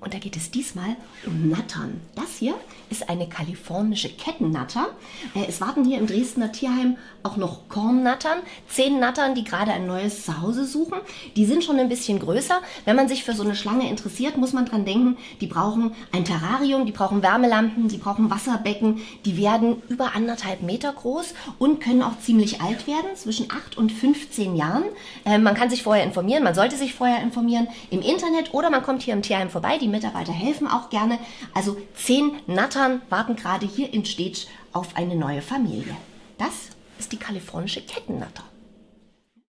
Und da geht es diesmal um Nattern. Das hier ist eine kalifornische Kettennatter. Äh, es warten hier im Dresdner Tierheim auch noch Kornnattern. Zehn Nattern, die gerade ein neues Zuhause suchen. Die sind schon ein bisschen größer. Wenn man sich für so eine Schlange interessiert, muss man dran denken, die brauchen ein Terrarium, die brauchen Wärmelampen, die brauchen Wasserbecken. Die werden über anderthalb Meter groß und können auch ziemlich alt werden, zwischen 8 und 15 Jahren. Äh, man kann sich vorher informieren, man sollte sich vorher informieren im Internet oder man kommt hier im Tierheim vorbei. Die die Mitarbeiter helfen auch gerne. Also zehn Nattern warten gerade hier in Stetsch auf eine neue Familie. Das ist die kalifornische Kettennatter.